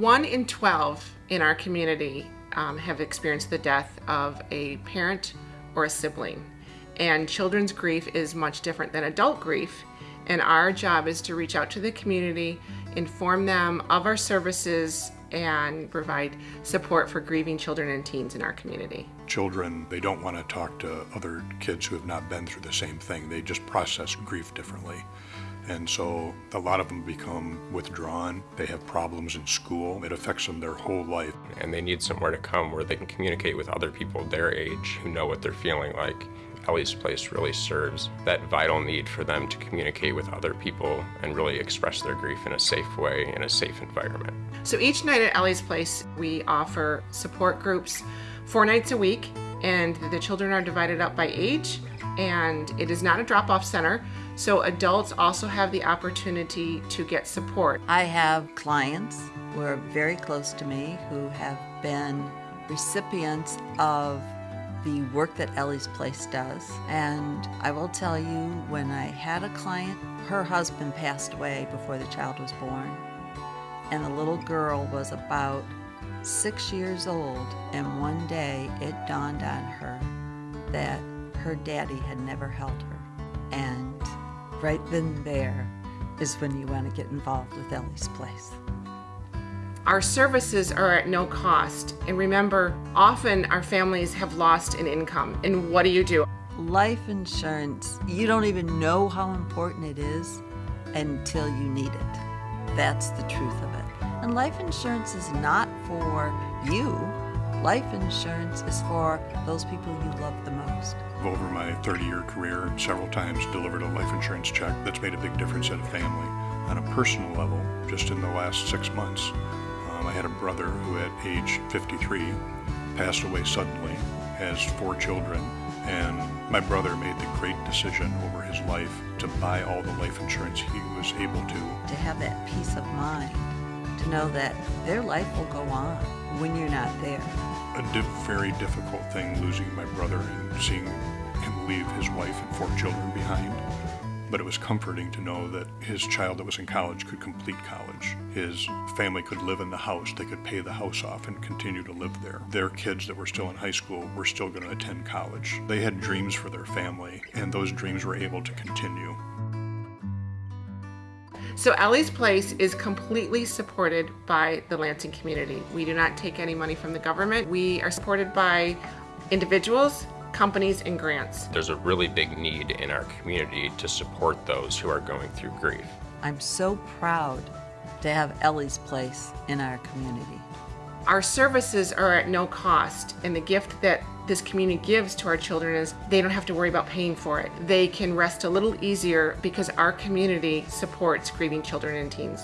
One in 12 in our community um, have experienced the death of a parent or a sibling. And children's grief is much different than adult grief. And our job is to reach out to the community, inform them of our services, and provide support for grieving children and teens in our community. Children, they don't want to talk to other kids who have not been through the same thing. They just process grief differently. And so a lot of them become withdrawn. They have problems in school. It affects them their whole life. And they need somewhere to come where they can communicate with other people their age who know what they're feeling like. Ellie's Place really serves that vital need for them to communicate with other people and really express their grief in a safe way, in a safe environment. So each night at Ellie's Place, we offer support groups four nights a week, and the children are divided up by age, and it is not a drop-off center, so adults also have the opportunity to get support. I have clients who are very close to me who have been recipients of the work that Ellie's Place does. And I will tell you, when I had a client, her husband passed away before the child was born. And the little girl was about six years old. And one day it dawned on her that her daddy had never held her. And right then and there is when you want to get involved with Ellie's Place. Our services are at no cost. And remember, often our families have lost an income. And what do you do? Life insurance, you don't even know how important it is until you need it. That's the truth of it. And life insurance is not for you. Life insurance is for those people you love the most. Over my 30-year career, several times delivered a life insurance check that's made a big difference at a family. On a personal level, just in the last six months, um, I had a brother who at age 53 passed away suddenly, has four children, and my brother made the great decision over his life to buy all the life insurance he was able to. To have that peace of mind, to know that their life will go on when you're not there. A di very difficult thing losing my brother and seeing him leave his wife and four children behind but it was comforting to know that his child that was in college could complete college. His family could live in the house, they could pay the house off and continue to live there. Their kids that were still in high school were still going to attend college. They had dreams for their family, and those dreams were able to continue. So Ellie's Place is completely supported by the Lansing community. We do not take any money from the government. We are supported by individuals, companies, and grants. There's a really big need in our community to support those who are going through grief. I'm so proud to have Ellie's Place in our community. Our services are at no cost, and the gift that this community gives to our children is they don't have to worry about paying for it. They can rest a little easier because our community supports grieving children and teens.